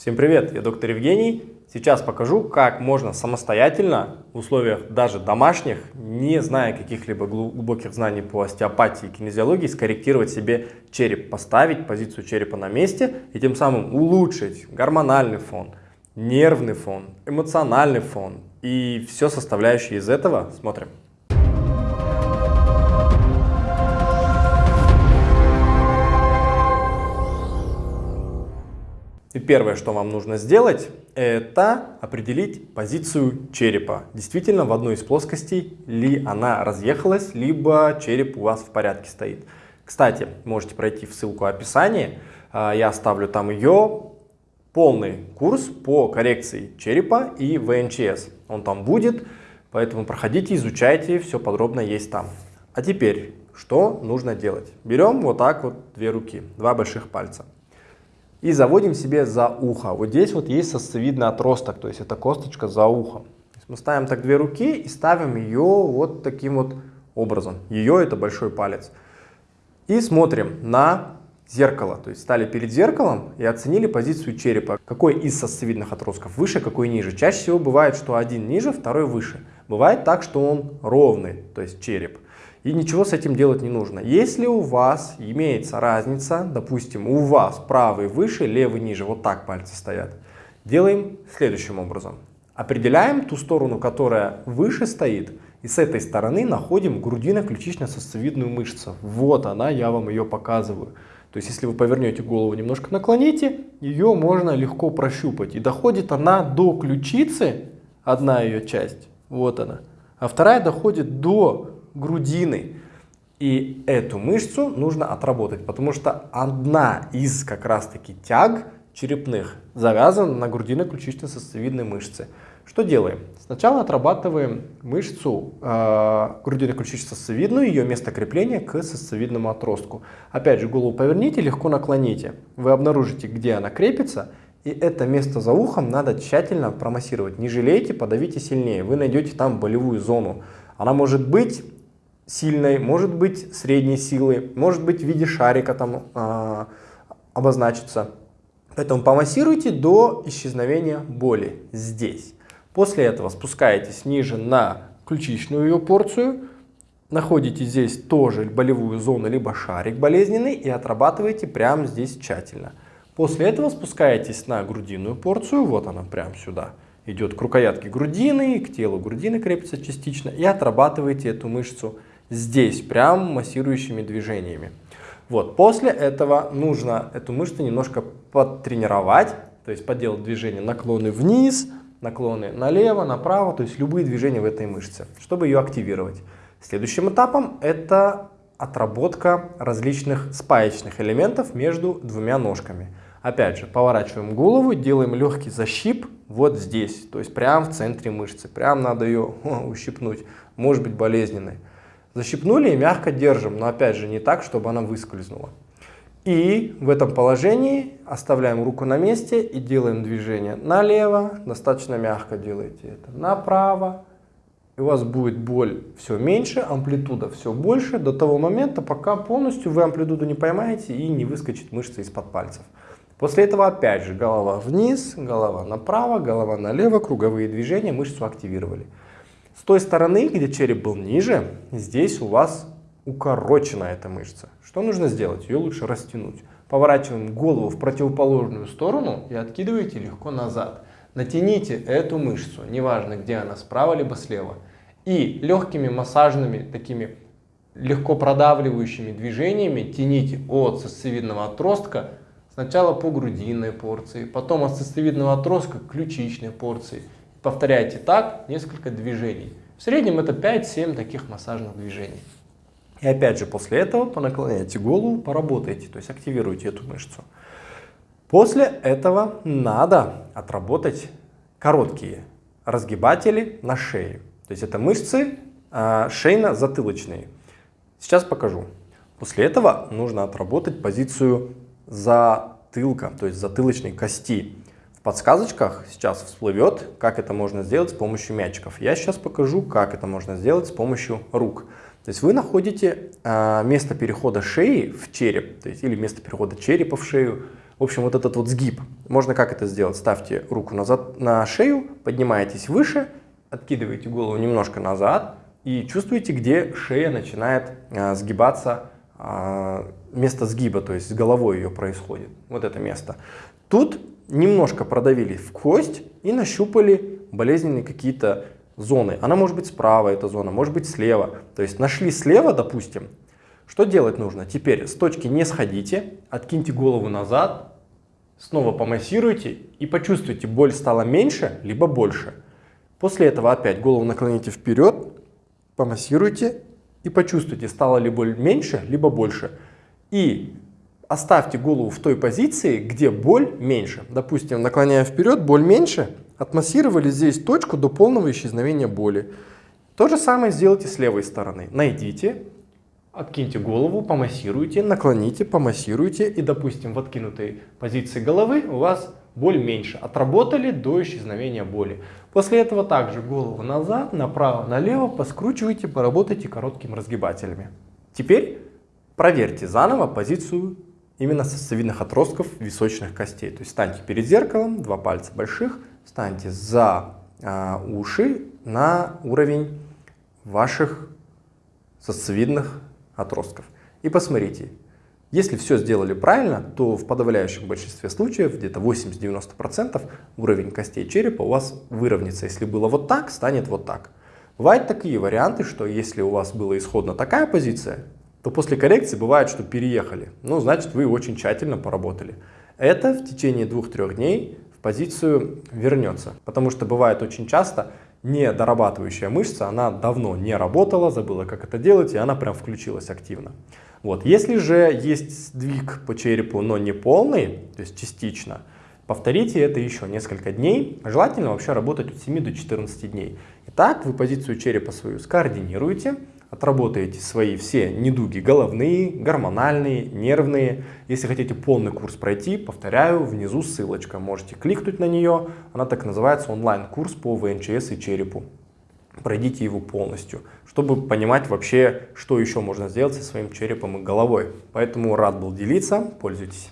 Всем привет, я доктор Евгений. Сейчас покажу, как можно самостоятельно в условиях даже домашних, не зная каких-либо глубоких знаний по остеопатии и кинезиологии, скорректировать себе череп, поставить позицию черепа на месте и тем самым улучшить гормональный фон, нервный фон, эмоциональный фон и все составляющие из этого. Смотрим. И первое, что вам нужно сделать, это определить позицию черепа. Действительно, в одной из плоскостей ли она разъехалась, либо череп у вас в порядке стоит. Кстати, можете пройти в ссылку описания, а, я оставлю там ее, полный курс по коррекции черепа и ВНЧС. Он там будет, поэтому проходите, изучайте, все подробно есть там. А теперь, что нужно делать? Берем вот так вот две руки, два больших пальца и заводим себе за ухо. Вот здесь вот есть сосцевидный отросток, то есть это косточка за ухом. Мы ставим так две руки и ставим ее вот таким вот образом. Ее это большой палец. И смотрим на зеркало. То есть стали перед зеркалом и оценили позицию черепа. Какой из сосцевидных отростков выше, какой ниже. Чаще всего бывает, что один ниже, второй выше. Бывает так, что он ровный, то есть череп и ничего с этим делать не нужно. Если у вас имеется разница, допустим, у вас правый выше, левый ниже, вот так пальцы стоят, делаем следующим образом. Определяем ту сторону, которая выше стоит, и с этой стороны находим грудино-ключично-сосцевидную мышцу. Вот она, я вам ее показываю. То есть, если вы повернете голову, немножко наклоните, ее можно легко прощупать. И доходит она до ключицы, одна ее часть, вот она, а вторая доходит до грудины. И эту мышцу нужно отработать, потому что одна из как раз таки тяг черепных завязана на грудино-ключично-сосцевидной мышце. Что делаем? Сначала отрабатываем мышцу э, грудино-ключично-сосцевидную, ее место крепления к сосцевидному отростку. Опять же, голову поверните, легко наклоните. Вы обнаружите, где она крепится, и это место за ухом надо тщательно промассировать. Не жалейте, подавите сильнее. Вы найдете там болевую зону. Она может быть сильной, может быть средней силы, может быть в виде шарика там э, обозначится. Поэтому помассируйте до исчезновения боли здесь. После этого спускаетесь ниже на ключичную ее порцию, находите здесь тоже болевую зону, либо шарик болезненный и отрабатываете прямо здесь тщательно. После этого спускаетесь на грудинную порцию, вот она прямо сюда, идет к рукоятке грудины, к телу грудины крепится частично и отрабатываете эту мышцу здесь, прям массирующими движениями. Вот, после этого нужно эту мышцу немножко подтренировать, то есть поделать движения наклоны вниз, наклоны налево, направо, то есть любые движения в этой мышце, чтобы ее активировать. Следующим этапом это отработка различных спаечных элементов между двумя ножками. Опять же, поворачиваем голову, делаем легкий защип вот здесь, то есть прямо в центре мышцы. Прям надо ее ущипнуть, может быть болезненной. Защипнули и мягко держим, но опять же не так, чтобы она выскользнула. И в этом положении оставляем руку на месте и делаем движение налево, достаточно мягко делайте это, направо. И у вас будет боль все меньше, амплитуда все больше до того момента, пока полностью вы амплитуду не поймаете и не выскочит мышца из-под пальцев. После этого опять же голова вниз, голова направо, голова налево, круговые движения, мышцу активировали. С той стороны, где череп был ниже, здесь у вас укорочена эта мышца. Что нужно сделать? Ее лучше растянуть. Поворачиваем голову в противоположную сторону и откидываете легко назад. Натяните эту мышцу, неважно где она, справа либо слева. И легкими массажными, такими легко продавливающими движениями тяните от сосцевидного отростка сначала по грудинной порции, потом от сосцевидного отростка к ключичной порции. Повторяйте так несколько движений. В среднем это 5-7 таких массажных движений. И опять же после этого понаклоняйте голову, поработайте, то есть активируйте эту мышцу. После этого надо отработать короткие разгибатели на шее. То есть это мышцы э, шейно-затылочные. Сейчас покажу. После этого нужно отработать позицию затылка, то есть затылочной кости. Подсказочках сейчас всплывет, как это можно сделать с помощью мячиков. Я сейчас покажу, как это можно сделать с помощью рук. То есть вы находите э, место перехода шеи в череп, то есть или место перехода черепа в шею В общем, вот этот вот сгиб, можно как это сделать? Ставьте руку назад на шею, поднимаетесь выше, откидываете голову немножко назад и чувствуете, где шея начинает а, сгибаться, а, место сгиба, то есть с головой ее происходит, вот это место. Тут немножко продавили в кость и нащупали болезненные какие-то зоны. Она может быть справа, эта зона, может быть слева. То есть нашли слева, допустим, что делать нужно? Теперь с точки не сходите, откиньте голову назад, снова помассируйте и почувствуйте, боль стала меньше, либо больше. После этого опять голову наклоните вперед, помассируйте и почувствуйте, стала ли боль меньше, либо больше. И оставьте голову в той позиции, где боль меньше. Допустим, наклоняя вперед, боль меньше, отмассировали здесь точку до полного исчезновения боли. То же самое сделайте с левой стороны. Найдите, откиньте голову, помассируйте, наклоните, помассируйте. И, допустим, в откинутой позиции головы у вас боль меньше. Отработали до исчезновения боли. После этого также голову назад, направо, налево поскручивайте, поработайте короткими разгибателями. Теперь проверьте заново позицию именно сосцевидных отростков височных костей. То есть станьте перед зеркалом, два пальца больших, встаньте за э, уши на уровень ваших сосцевидных отростков. И посмотрите, если все сделали правильно, то в подавляющем большинстве случаев, где-то 80-90%, уровень костей черепа у вас выровняется. Если было вот так, станет вот так. Бывают такие варианты, что если у вас была исходно такая позиция, то после коррекции бывает, что переехали. Ну, значит, вы очень тщательно поработали. Это в течение двух-трех дней в позицию вернется. Потому что бывает очень часто не дорабатывающая мышца, она давно не работала, забыла, как это делать, и она прям включилась активно. Вот. Если же есть сдвиг по черепу, но не полный, то есть частично, повторите это еще несколько дней. Желательно вообще работать от 7 до 14 дней. Итак, вы позицию черепа свою скоординируете, отработаете свои все недуги головные, гормональные, нервные. Если хотите полный курс пройти, повторяю, внизу ссылочка. Можете кликнуть на нее. Она так называется онлайн-курс по ВНЧС и черепу. Пройдите его полностью, чтобы понимать вообще, что еще можно сделать со своим черепом и головой. Поэтому рад был делиться, пользуйтесь.